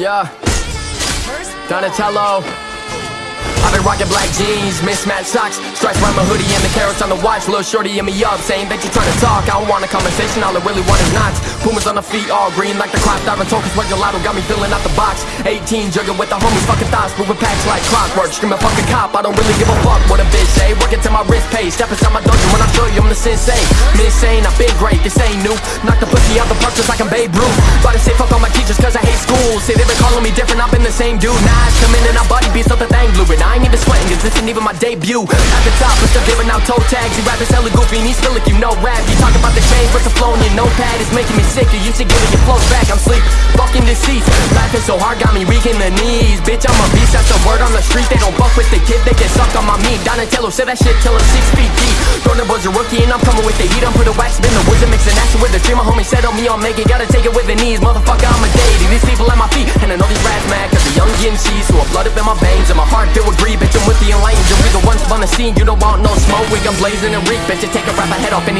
Yeah. Donatello. I've been rocking black jeans, mismatched socks Stripes around my hoodie and the carats on the watch. Little shorty in me up, saying that you're trying to talk. I don't want a conversation, all I really want is knots. Pumas on the feet, all green like the crop Diving token, sweat gelato, got me filling out the box. 18, jugging with the homies, fucking thoughts Moving packs like clockwork, screaming fucking cop I don't really give a fuck. What a bitch eh? say Working till my wrist pays, step inside my dungeon When I show you I'm the sensei. Insane, I've been great, this ain't new. Knock the pussy out the park just like I'm Babe Ruth. About to say fuck all my teachers cause I school Say they been calling me different, I've been the same dude. Nah, I come in. And I body beats up the thing blue And I ain't even sweating. Cause this ain't even my debut. At the top, but still giving out toe tags. You rappers hella goofy and he's still like you know rap. You talk about the change, but the flow in your notepad is making me sick. You used to it your flows back, I'm sleep Fucking deceased, laughing so hard got me weak in the knees. Bitch, I'm a beast, that's the word on the street. They don't fuck with the kid, they get sucked on my meat. Donatello said that shit till I'm six feet deep. Thunderbolt a rookie and I'm coming with the heat. I'm put a wax, spin the woods and mix an action My homie said on me, I'll make it, gotta take it with the knees Motherfucker, I'm a deity, these people at my feet And I know these rats mad, cause the young getting cheese So blood up in my veins and my heart filled with greed Bitch, I'm with the enlightened, we the ones on the scene You don't want no smoke, we I'm blazing and reek Bitch, you take a rap, I head off any